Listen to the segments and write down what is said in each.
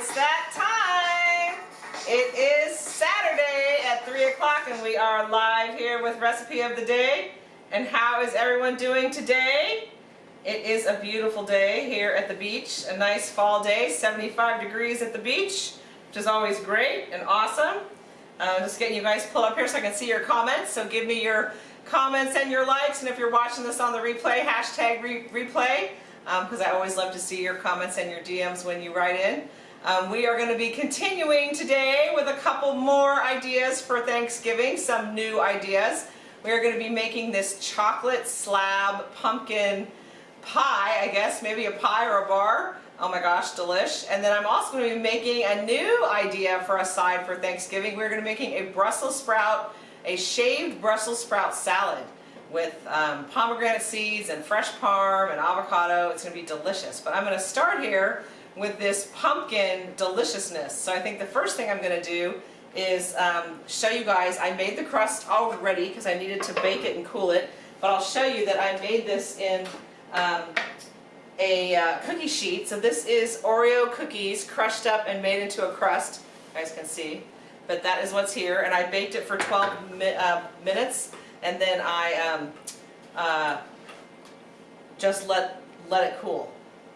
It's that time! It is Saturday at 3 o'clock and we are live here with Recipe of the Day. And how is everyone doing today? It is a beautiful day here at the beach, a nice fall day, 75 degrees at the beach, which is always great and awesome. Uh, just getting you guys pulled up here so I can see your comments, so give me your comments and your likes, and if you're watching this on the replay, hashtag re replay because um, I always love to see your comments and your DMs when you write in. Um, we are going to be continuing today with a couple more ideas for Thanksgiving, some new ideas. We are going to be making this chocolate slab pumpkin pie, I guess, maybe a pie or a bar. Oh my gosh, delish. And then I'm also going to be making a new idea for a side for Thanksgiving. We're going to be making a Brussels sprout, a shaved Brussels sprout salad with um, pomegranate seeds and fresh parm and avocado. It's going to be delicious. But I'm going to start here with this pumpkin deliciousness. So I think the first thing I'm going to do is um, show you guys, I made the crust already because I needed to bake it and cool it, but I'll show you that I made this in um, a uh, cookie sheet. So this is Oreo cookies crushed up and made into a crust, you guys can see. But that is what's here, and I baked it for 12 mi uh, minutes and then I um, uh, just let let it cool.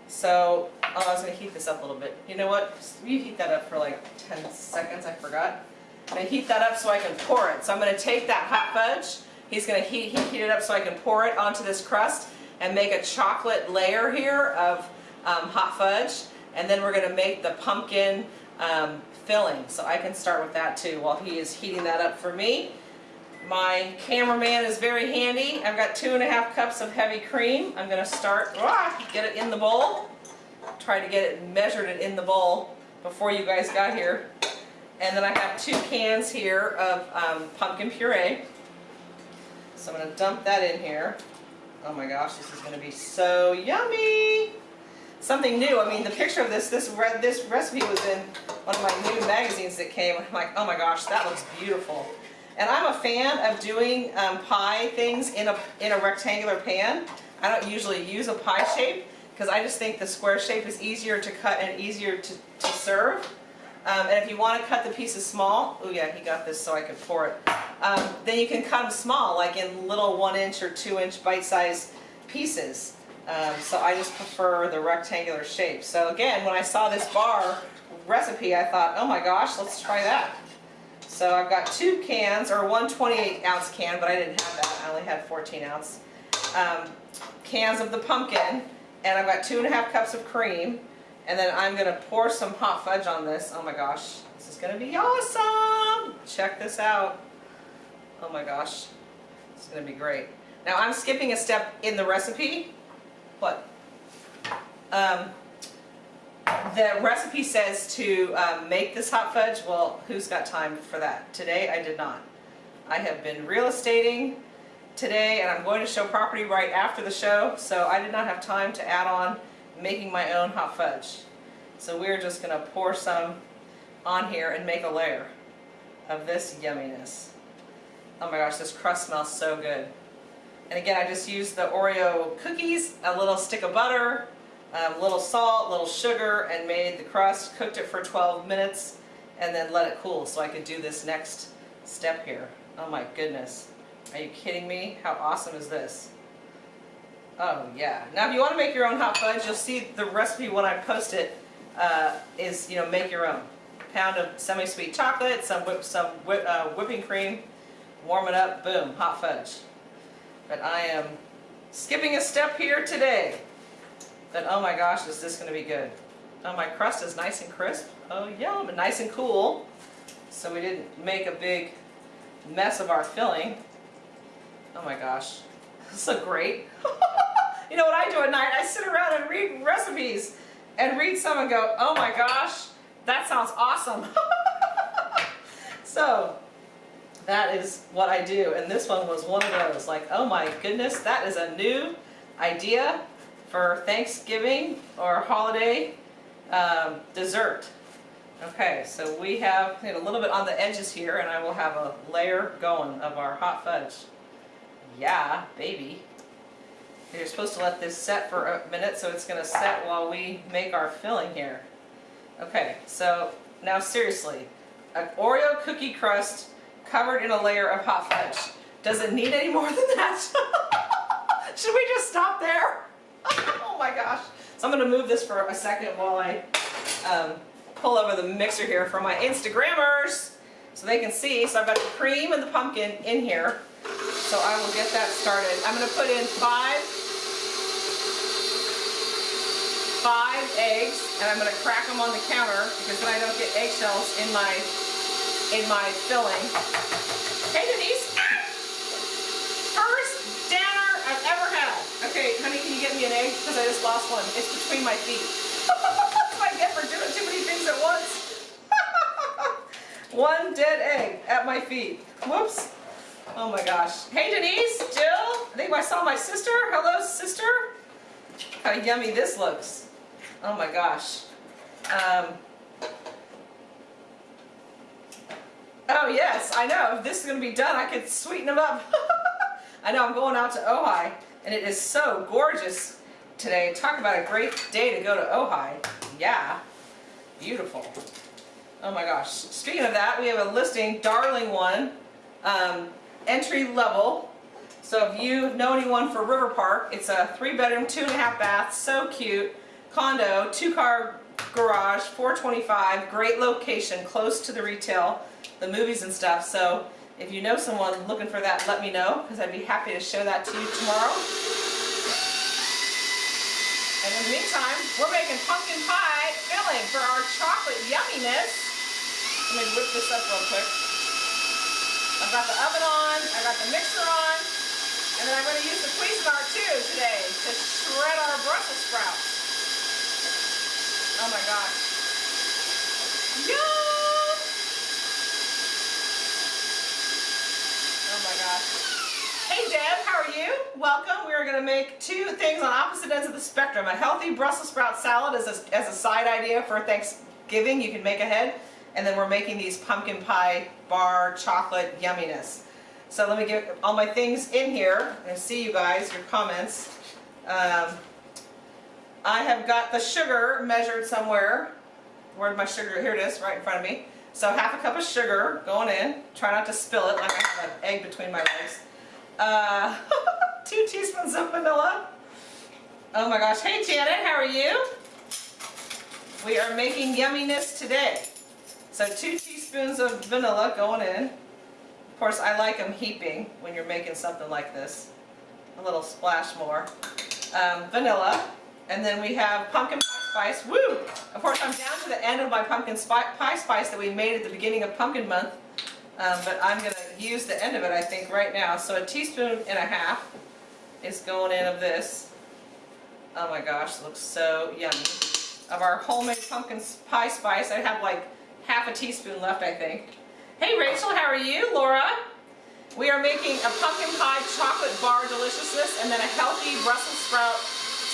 So oh, I was going to heat this up a little bit. You know what? You heat that up for like 10 seconds. I forgot. I'm going to heat that up so I can pour it. So I'm going to take that hot fudge. He's going to heat, heat, it up so I can pour it onto this crust and make a chocolate layer here of um, hot fudge. And then we're going to make the pumpkin um, filling. So I can start with that too while he is heating that up for me. My cameraman is very handy. I've got two and a half cups of heavy cream. I'm going to start, ah, get it in the bowl. Try to get it measured it in the bowl before you guys got here. And then I have two cans here of um, pumpkin puree. So I'm going to dump that in here. Oh my gosh, this is going to be so yummy. Something new. I mean, the picture of this, this, re this recipe was in one of my new magazines that came. I'm like, oh my gosh, that looks beautiful. And I'm a fan of doing um, pie things in a, in a rectangular pan. I don't usually use a pie shape because I just think the square shape is easier to cut and easier to, to serve. Um, and if you want to cut the pieces small, oh yeah, he got this so I could pour it, um, then you can cut them small, like in little one inch or two inch bite-sized pieces. Um, so I just prefer the rectangular shape. So again, when I saw this bar recipe, I thought, oh my gosh, let's try that. So I've got two cans, or one 28 ounce can, but I didn't have that. I only had 14 ounce um, cans of the pumpkin. And I've got two and a half cups of cream. And then I'm to pour some hot fudge on this. Oh my gosh, this is to be awesome. Check this out. Oh my gosh, it's to be great. Now I'm skipping a step in the recipe. What? Um, the recipe says to um, make this hot fudge. Well, who's got time for that? Today I did not. I have been real estating today and I'm going to show property right after the show, so I did not have time to add on making my own hot fudge. So we're just going to pour some on here and make a layer of this yumminess. Oh my gosh, this crust smells so good. And again, I just used the Oreo cookies, a little stick of butter, a little salt, a little sugar, and made the crust, cooked it for 12 minutes, and then let it cool so I could do this next step here. Oh my goodness. Are you kidding me? How awesome is this? Oh yeah. Now if you want to make your own hot fudge, you'll see the recipe when I post it uh, is, you know, make your own. Pound of semi-sweet chocolate, some, whip, some whip, uh, whipping cream, warm it up, boom, hot fudge. But I am skipping a step here today then oh my gosh, is this going to be good. Oh, my crust is nice and crisp. Oh, yeah, but nice and cool. So we didn't make a big mess of our filling. Oh my gosh, this is great. you know what I do at night? I sit around and read recipes and read some and go, oh my gosh, that sounds awesome. so that is what I do. And this one was one of those, like, oh my goodness, that is a new idea for Thanksgiving or holiday um, dessert. Okay, so we have a little bit on the edges here and I will have a layer going of our hot fudge. Yeah, baby. You're supposed to let this set for a minute, so it's gonna set while we make our filling here. Okay, so now seriously, an Oreo cookie crust covered in a layer of hot fudge. Does it need any more than that? Should we just stop there? oh my gosh. So I'm gonna move this for a second while I um, pull over the mixer here for my Instagrammers so they can see. So I've got the cream and the pumpkin in here. So I will get that started. I'm gonna put in five five eggs and I'm gonna crack them on the counter because then I don't get eggshells in my in my filling. Hey Denise! First dinner I've ever had. Okay, honey, can you get me an egg? Because I just lost one. It's between my feet. That's what I get for doing too many things at once. one dead egg at my feet. Whoops. Oh my gosh. Hey Denise, Jill, I think I saw my sister. Hello sister. How yummy this looks. Oh my gosh. Um, oh yes, I know. If this is going to be done, I could sweeten them up. I know I'm going out to Ojai, and it is so gorgeous today. Talk about a great day to go to Ojai. Yeah, beautiful. Oh my gosh. Speaking of that, we have a listing, Darling One, um, entry level. So if you know anyone for River Park, it's a three bedroom, two and a half bath, so cute condo, two car garage, 425, great location, close to the retail, the movies and stuff. So if you know someone looking for that, let me know because I'd be happy to show that to you tomorrow. And in the meantime, we're making pumpkin pie filling for our chocolate yumminess. Let me whip this up real quick. I've got the oven on, I've got the mixer on, and then I'm going to use the Cuisinart too today to shred our Brussels sprouts. Oh my gosh. Yum! Oh my gosh. Hey Deb, how are you? Welcome. We are going to make two things on opposite ends of the spectrum. A healthy Brussels sprout salad as a, as a side idea for Thanksgiving. You can make ahead. And then we're making these pumpkin pie bar chocolate yumminess. So let me get all my things in here and see you guys, your comments. Um, I have got the sugar measured somewhere. Where's my sugar? Here it is, right in front of me. So half a cup of sugar going in. Try not to spill it like I have an egg between my legs. Uh, two teaspoons of vanilla. Oh my gosh. Hey Janet, how are you? We are making yumminess today. So two teaspoons of vanilla going in. Of course, I like them heaping when you're making something like this. A little splash more. Um, vanilla. And then we have pumpkin pie spice. Woo! Of course, I'm down to the end of my pumpkin pie spice that we made at the beginning of pumpkin month. Um, but I'm going to use the end of it, I think, right now. So a teaspoon and a half is going in of this. Oh my gosh, looks so yummy. Of our homemade pumpkin pie spice, I have like half a teaspoon left, I think. Hey Rachel, how are you? Laura? We are making a pumpkin pie chocolate bar deliciousness and then a healthy Brussels sprout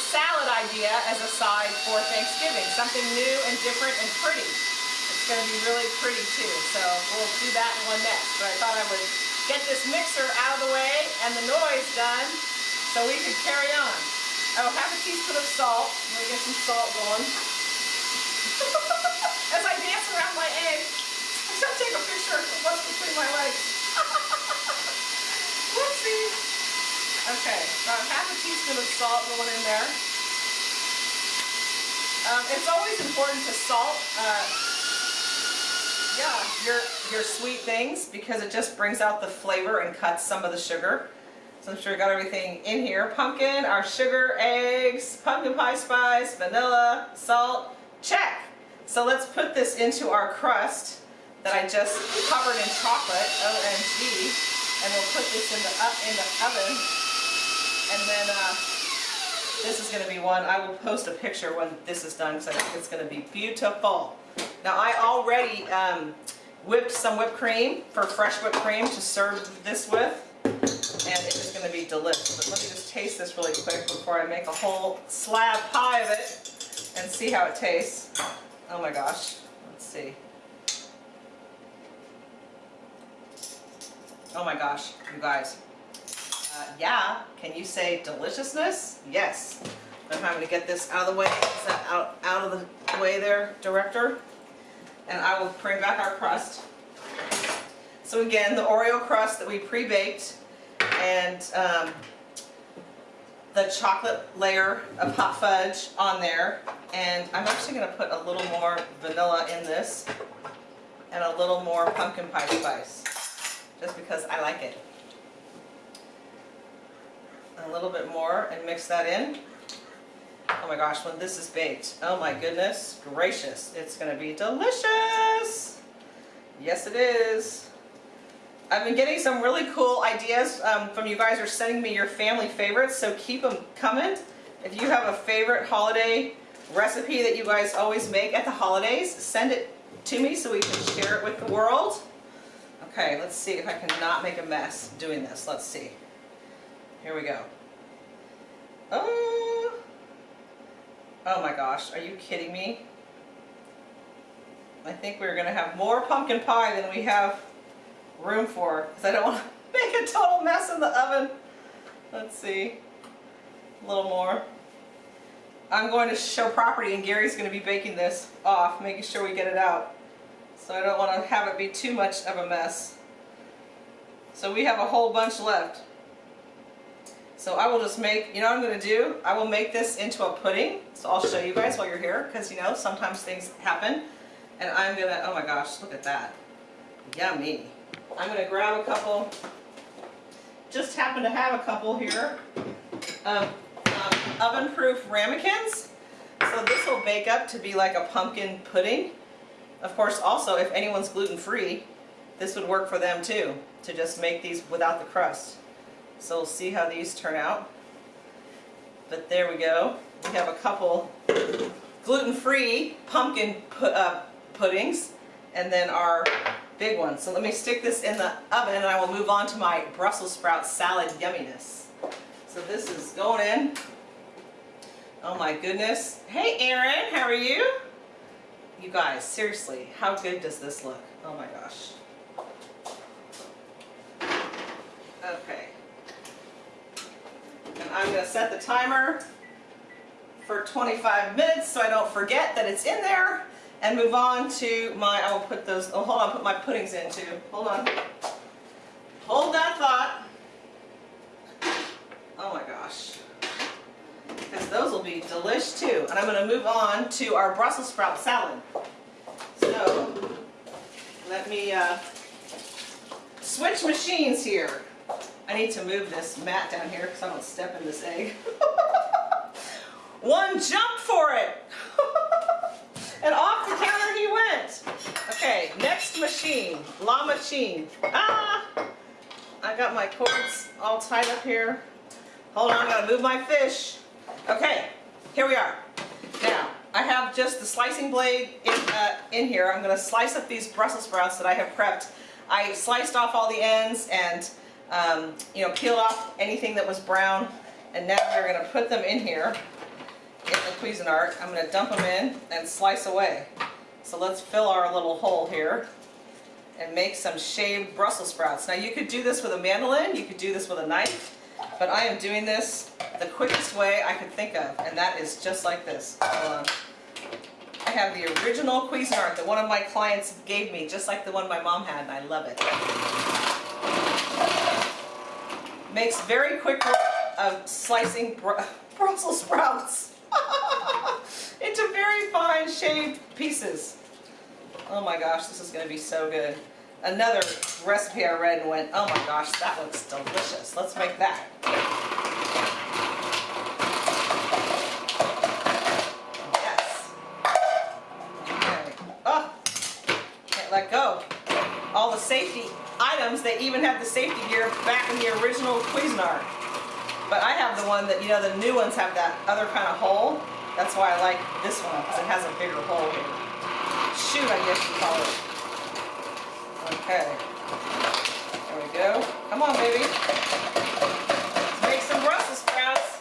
salad idea as a side for Thanksgiving. Something new and different and pretty. It's going to be really pretty too. So we'll do that in one next. But I thought I would get this mixer out of the way and the noise done so we could carry on. Oh, half a teaspoon of salt. Let me get some salt going. As I dance around my egg, going to take a picture of what's between my legs. Whoopsie. Okay, about half a teaspoon of salt going in there. Um, it's always important to salt, uh, yeah, your, your sweet things because it just brings out the flavor and cuts some of the sugar. So I'm sure we got everything in here. Pumpkin, our sugar, eggs, pumpkin pie spice, vanilla, salt, check. So let's put this into our crust that I just covered in chocolate, OMG, and we'll put this in the, up in the oven and then uh, this is going to be one, I will post a picture when this is done because I think it's going to be beautiful. Now I already um, whipped some whipped cream for fresh whipped cream to serve this with. And it is going to be delicious. But let me just taste this really quick before I make a whole slab pie of it and see how it tastes. Oh my gosh. Let's see. Oh my gosh, you guys. Uh, yeah, can you say deliciousness? Yes. I'm having to get this out of the way. Is that out, out of the way there, director? And I will bring back our crust. So again, the Oreo crust that we pre-baked and um, the chocolate layer of hot fudge on there. And I'm actually going to put a little more vanilla in this and a little more pumpkin pie spice just because I like it. A little bit more and mix that in. Oh my gosh, when this is baked, oh my goodness gracious, it's going to be delicious. Yes it is. I've been getting some really cool ideas um, from you guys are sending me your family favorites, so keep them coming. If you have a favorite holiday recipe that you guys always make at the holidays, send it to me so we can share it with the world. Okay, let's see if I can not make a mess doing this. Let's see. Here we go. Oh, oh my gosh, are you kidding me? I think we're going to have more pumpkin pie than we have room for because I don't want to make a total mess in the oven. Let's see. A little more. I'm going to show property and Gary's going to be baking this off, making sure we get it out. So I don't want to have it be too much of a mess. So we have a whole bunch left. So I will just make, you know what I'm going to do? I will make this into a pudding. So I'll show you guys while you're here because you know sometimes things happen. And I'm going to, oh my gosh, look at that. Yummy. I'm going to grab a couple, just happen to have a couple here, of um, oven-proof ramekins. So this will bake up to be like a pumpkin pudding. Of course, also, if anyone's gluten-free, this would work for them too, to just make these without the crust. So we'll see how these turn out. But there we go. We have a couple gluten-free pumpkin pu uh, puddings, and then our big one. So let me stick this in the oven and I will move on to my Brussels sprout salad yumminess. So this is going in. Oh my goodness. Hey Aaron, how are you? You guys, seriously, how good does this look? Oh my gosh. Okay. And I'm going to set the timer for 25 minutes so I don't forget that it's in there and move on to my, I will put those, oh hold on, put my puddings in too. Hold on. Hold that thought. Oh my gosh. Because those will be delish too. And I'm going to move on to our Brussels sprout salad. So, let me uh, switch machines here. I need to move this mat down here because I don't step in this egg. One jump for it! And off the counter he went. Okay, next machine, La Machine. Ah! I got my cords all tied up here. Hold on, I gotta move my fish. Okay, here we are. Now, I have just the slicing blade in, uh, in here. I'm gonna slice up these Brussels sprouts that I have prepped. I sliced off all the ends and um, you know, peeled off anything that was brown. And now we're gonna put them in here in the Cuisinart. I'm going to dump them in and slice away. So let's fill our little hole here and make some shaved Brussels sprouts. Now you could do this with a mandolin, you could do this with a knife, but I am doing this the quickest way I could think of, and that is just like this. I have the original Cuisinart that one of my clients gave me, just like the one my mom had, and I love it. Makes very quick work of slicing Br Brussels sprouts. into very fine shaved pieces. Oh my gosh, this is going to be so good. Another recipe I read and went, oh my gosh, that looks delicious. Let's make that. Yes. Okay. Oh, can't let go. All the safety items, they even have the safety gear back in the original Cuisinart. But I have the one that, you know, the new ones have that other kind of hole. That's why I like this one, because it has a bigger hole here. Chute, I guess you call it. Okay. There we go. Come on, baby. Let's make some Brussels sprouts.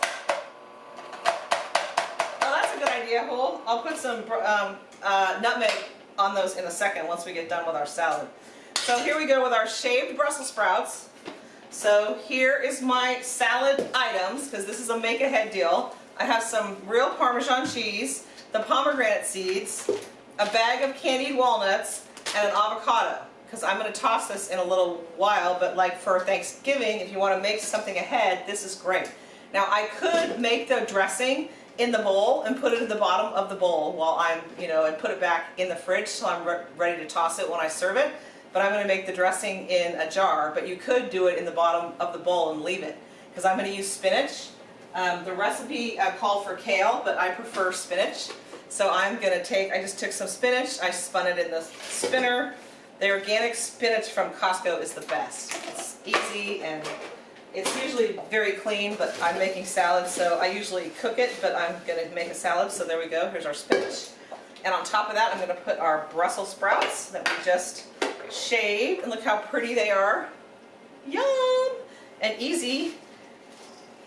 Oh, that's a good idea, Hole. I'll put some um, uh, nutmeg on those in a second once we get done with our salad. So here we go with our shaved Brussels sprouts. So here is my salad items, because this is a make-ahead deal. I have some real Parmesan cheese, the pomegranate seeds, a bag of candied walnuts, and an avocado. Because I'm going to toss this in a little while, but like for Thanksgiving, if you want to make something ahead, this is great. Now I could make the dressing in the bowl and put it in the bottom of the bowl while I'm, you know, and put it back in the fridge so I'm re ready to toss it when I serve it. But I'm going to make the dressing in a jar, but you could do it in the bottom of the bowl and leave it. Because I'm going to use spinach. Um, the recipe uh, called for kale, but I prefer spinach. So I'm going to take, I just took some spinach, I spun it in the spinner. The organic spinach from Costco is the best. It's easy and it's usually very clean, but I'm making salad, so I usually cook it, but I'm going to make a salad, so there we go. Here's our spinach. And on top of that, I'm going to put our Brussels sprouts that we just shaved, and look how pretty they are. Yum! And easy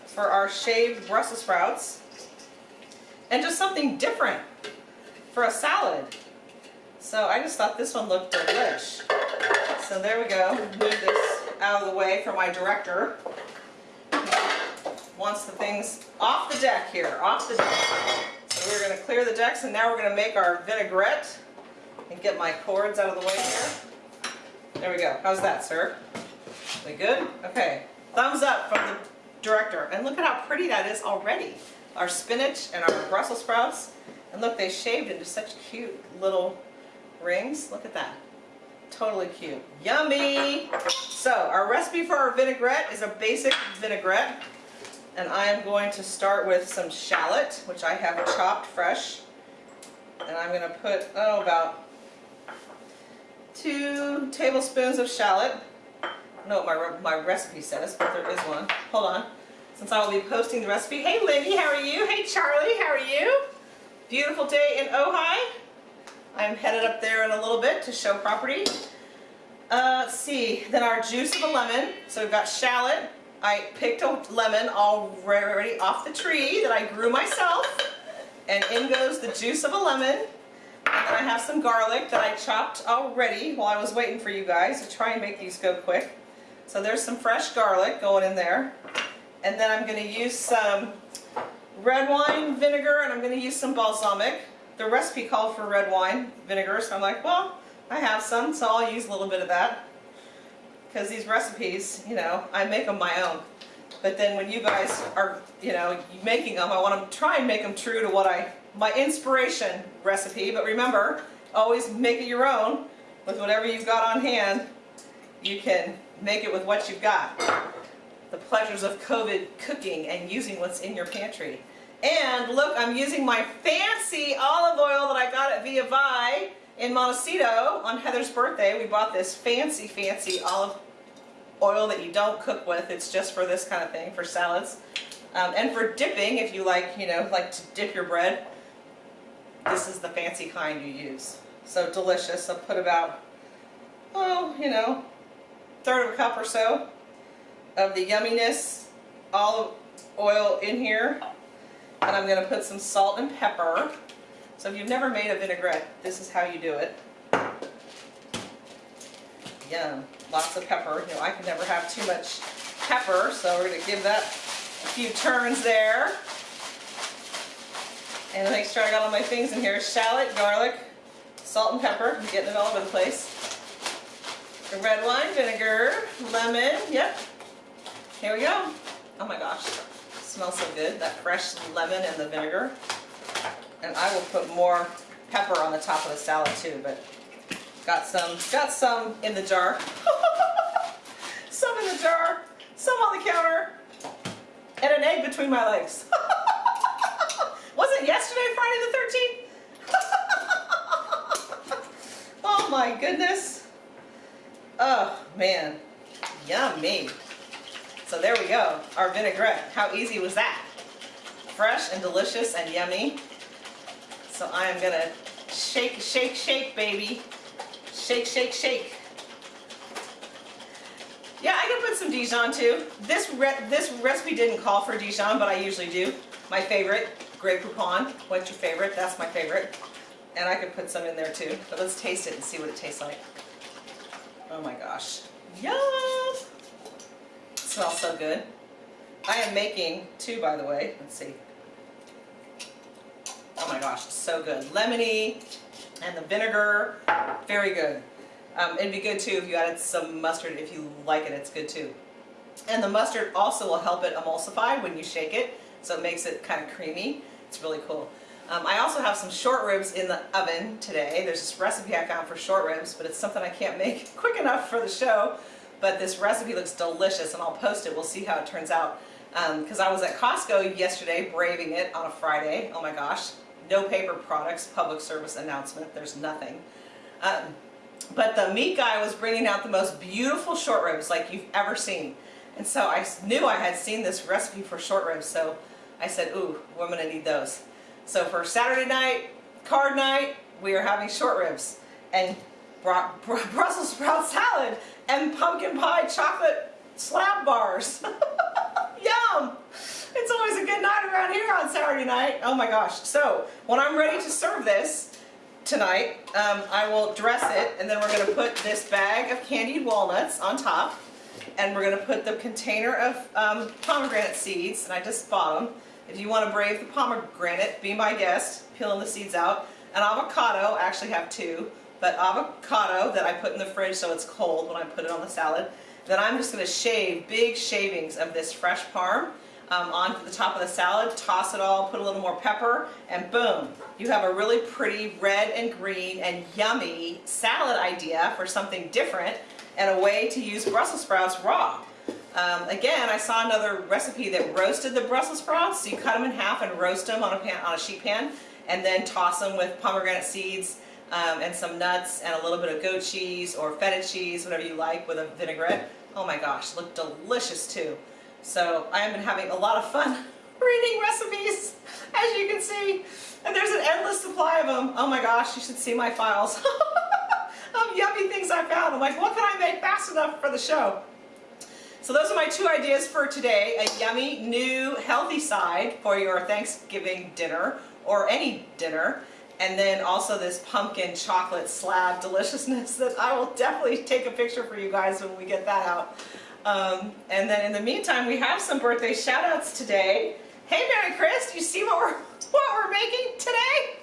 for our shaved Brussels sprouts. And just something different for a salad. So I just thought this one looked delish. So there we go. Move this out of the way for my director. Wants the things off the deck here, off the deck. So we're going to clear the decks and now we're going to make our vinaigrette and get my cords out of the way here. There we go. How's that, sir? We good? Okay. Thumbs up from the director. And look at how pretty that is already. Our spinach and our Brussels sprouts. And look, they shaved into such cute little rings. Look at that. Totally cute. Yummy! So our recipe for our vinaigrette is a basic vinaigrette. And I am going to start with some shallot, which I have chopped fresh. And I'm going to put, oh, about two tablespoons of shallot. I don't know what my, my recipe says, but there is one. Hold on. Since I will be posting the recipe. Hey, Lindy, how are you? Hey, Charlie, how are you? Beautiful day in Ojai. I'm headed up there in a little bit to show property. Uh, let's see, then our juice of a lemon. So we've got shallot. I picked a lemon already off the tree that I grew myself. And in goes the juice of a lemon. And then I have some garlic that I chopped already while I was waiting for you guys to try and make these go quick. So there's some fresh garlic going in there. And then I'm going to use some red wine vinegar and I'm going to use some balsamic the recipe called for red wine vinegar, so I'm like, well, I have some, so I'll use a little bit of that. Because these recipes, you know, I make them my own. But then when you guys are, you know, making them, I want to try and make them true to what I, my inspiration recipe. But remember, always make it your own with whatever you've got on hand. You can make it with what you've got. The pleasures of COVID cooking and using what's in your pantry. And look, I'm using my fancy olive oil that I got at Via Vi in Montecito on Heather's birthday. We bought this fancy, fancy olive oil that you don't cook with. It's just for this kind of thing, for salads. Um, and for dipping, if you like, you know, like to dip your bread, this is the fancy kind you use. So delicious. I'll put about, oh, you know, third of a cup or so of the yumminess olive oil in here. And I'm going to put some salt and pepper. So if you've never made a vinaigrette, this is how you do it. Yum. Lots of pepper. You know, I can never have too much pepper, so we're going to give that a few turns there. And make sure I got all my things in here. Shallot, garlic, salt and pepper. I'm getting it all over the place. The red wine vinegar, lemon, yep. Here we go. Oh my gosh smells so good, that fresh lemon and the vinegar. And I will put more pepper on the top of the salad too, but got some, got some in the jar. some in the jar, some on the counter, and an egg between my legs. Wasn't yesterday Friday the 13th? oh my goodness. Oh man, yummy. So there we go, our vinaigrette. How easy was that? Fresh and delicious and yummy. So I am gonna shake, shake, shake, baby. Shake, shake, shake. Yeah, I can put some Dijon too. This re this recipe didn't call for Dijon, but I usually do. My favorite, Grey Poupon. What's your favorite? That's my favorite. And I could put some in there too. But let's taste it and see what it tastes like. Oh my gosh. Yum! smells so good. I am making two, by the way. Let's see. Oh my gosh, so good. Lemony and the vinegar, very good. Um, it'd be good too if you added some mustard. If you like it, it's good too. And the mustard also will help it emulsify when you shake it, so it makes it kind of creamy. It's really cool. Um, I also have some short ribs in the oven today. There's this recipe I found for short ribs, but it's something I can't make quick enough for the show. But this recipe looks delicious, and I'll post it. We'll see how it turns out. Because um, I was at Costco yesterday, braving it on a Friday. Oh my gosh. No paper products, public service announcement. There's nothing. Um, but the meat guy was bringing out the most beautiful short ribs like you've ever seen. And so I knew I had seen this recipe for short ribs, so I said, ooh, we're gonna need those. So for Saturday night, card night, we are having short ribs and Brussels sprout salad and pumpkin pie chocolate slab bars. Yum! It's always a good night around here on Saturday night. Oh my gosh. So when I'm ready to serve this tonight, um, I will dress it and then we're going to put this bag of candied walnuts on top and we're going to put the container of um, pomegranate seeds and I just bought them. If you want to brave the pomegranate, be my guest, peeling the seeds out. An avocado, I actually have two, but avocado that I put in the fridge so it's cold when I put it on the salad. Then I'm just going to shave big shavings of this fresh parm um, onto the top of the salad, toss it all, put a little more pepper, and boom, you have a really pretty red and green and yummy salad idea for something different and a way to use Brussels sprouts raw. Um, again, I saw another recipe that roasted the Brussels sprouts, so you cut them in half and roast them on a, pan, on a sheet pan, and then toss them with pomegranate seeds um, and some nuts and a little bit of goat cheese or feta cheese, whatever you like, with a vinaigrette. Oh my gosh, look delicious too. So I have been having a lot of fun reading recipes, as you can see. And there's an endless supply of them. Oh my gosh, you should see my files of yummy things I found. I'm like, what can I make fast enough for the show? So those are my two ideas for today. A yummy, new, healthy side for your Thanksgiving dinner or any dinner. And then also this pumpkin chocolate slab deliciousness that I will definitely take a picture for you guys when we get that out. Um, and then in the meantime, we have some birthday shout outs today. Hey Mary Chris, do you see what we're, what we're making today?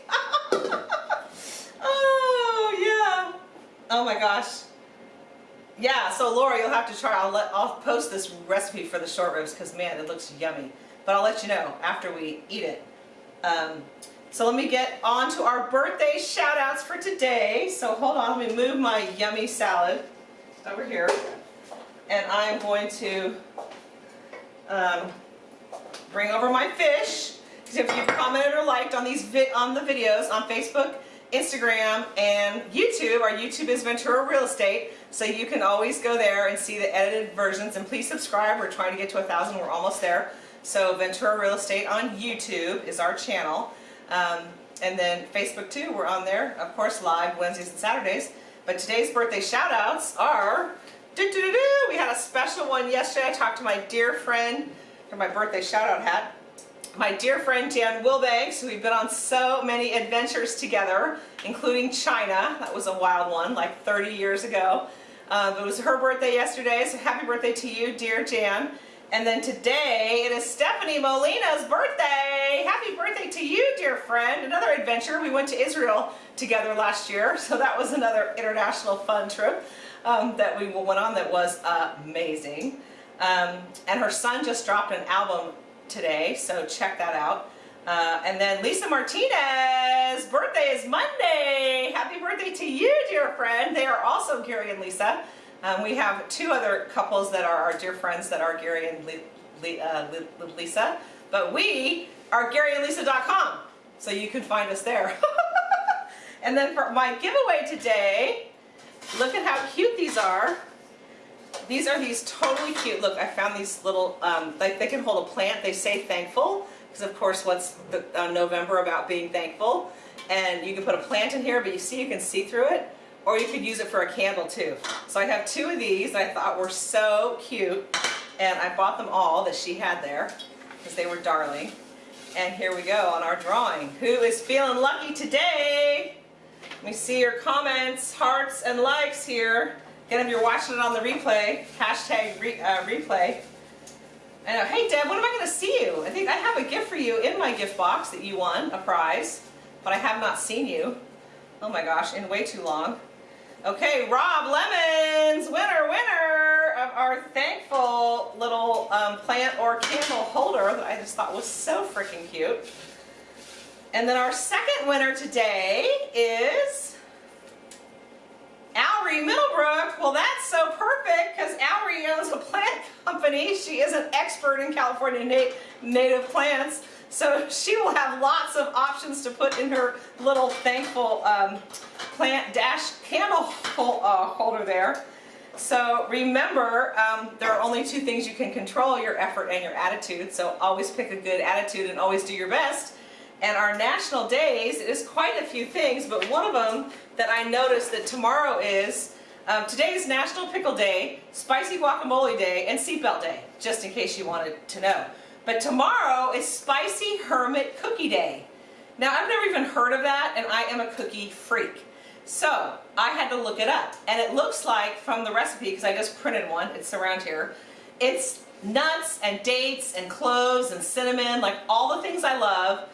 oh yeah. Oh my gosh. Yeah, so Laura, you'll have to try. I'll, let, I'll post this recipe for the short ribs because man, it looks yummy. But I'll let you know after we eat it. Um, so let me get on to our birthday shout outs for today. So hold on, let me move my yummy salad over here. And I'm going to um, bring over my fish. If you've commented or liked on these on the videos on Facebook, Instagram, and YouTube, our YouTube is Ventura Real Estate, so you can always go there and see the edited versions. And please subscribe. We're trying to get to a thousand. We're almost there. So Ventura Real Estate on YouTube is our channel. Um, and then Facebook too, we're on there, of course, live Wednesdays and Saturdays. But today's birthday shout outs are, we had a special one yesterday. I talked to my dear friend for my birthday shout out hat. My dear friend Dan Wilbanks, we've been on so many adventures together, including China. That was a wild one, like 30 years ago. Um, it was her birthday yesterday, so happy birthday to you, dear Jan. And then today, it is Stephanie Molina's birthday. Happy birthday to you, dear friend. Another adventure. We went to Israel together last year, so that was another international fun trip um, that we went on that was amazing. Um, and her son just dropped an album today, so check that out. Uh, and then Lisa Martinez, birthday is Monday. Happy birthday to you, dear friend. They are also Gary and Lisa. Um, we have two other couples that are our dear friends that are Gary and Le uh, Lisa, but we are GaryandLisa.com, so you can find us there. and then for my giveaway today, look at how cute these are. These are these totally cute, look, I found these little, um, like they can hold a plant, they say thankful, because of course what's the, uh, November about being thankful. And you can put a plant in here, but you see you can see through it or you could use it for a candle too. So I have two of these I thought were so cute and I bought them all that she had there because they were darling. And here we go on our drawing. Who is feeling lucky today? Let me see your comments, hearts, and likes here. Again, if you're watching it on the replay, hashtag re, uh, replay, I know. Hey Deb, when am I going to see you? I think I have a gift for you in my gift box that you won, a prize, but I have not seen you. Oh my gosh, in way too long. Okay, Rob Lemons, winner, winner of our thankful little um, plant or candle holder that I just thought was so freaking cute. And then our second winner today is Alrie Middlebrook. Well, that's so perfect because Alrie owns a plant company. She is an expert in California nat native plants. So she will have lots of options to put in her little thankful um, plant dash candle hol uh, holder there. So remember, um, there are only two things you can control, your effort and your attitude. So always pick a good attitude and always do your best. And our national days is quite a few things, but one of them that I noticed that tomorrow is, um, today is National Pickle Day, Spicy Guacamole Day, and Seatbelt Day, just in case you wanted to know. But tomorrow is Spicy Hermit Cookie Day. Now I've never even heard of that, and I am a cookie freak. So I had to look it up, and it looks like from the recipe, because I just printed one, it's around here, it's nuts and dates and cloves and cinnamon, like all the things I love,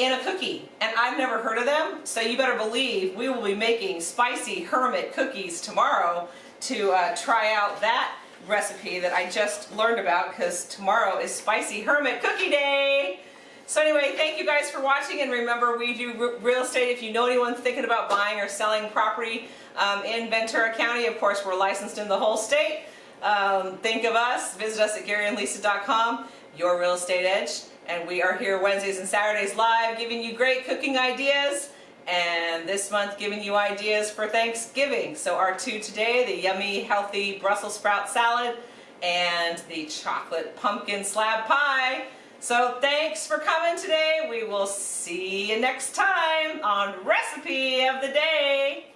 in a cookie and I've never heard of them so you better believe we will be making spicy hermit cookies tomorrow to uh, try out that recipe that I just learned about because tomorrow is spicy hermit cookie day. So anyway thank you guys for watching and remember we do real estate. If you know anyone thinking about buying or selling property um, in Ventura County of course we're licensed in the whole state. Um, think of us. Visit us at GaryandLisa.com your real estate edge and we are here Wednesdays and Saturdays live giving you great cooking ideas and this month giving you ideas for Thanksgiving. So our two today, the yummy healthy Brussels sprout salad and the chocolate pumpkin slab pie. So thanks for coming today. We will see you next time on Recipe of the Day.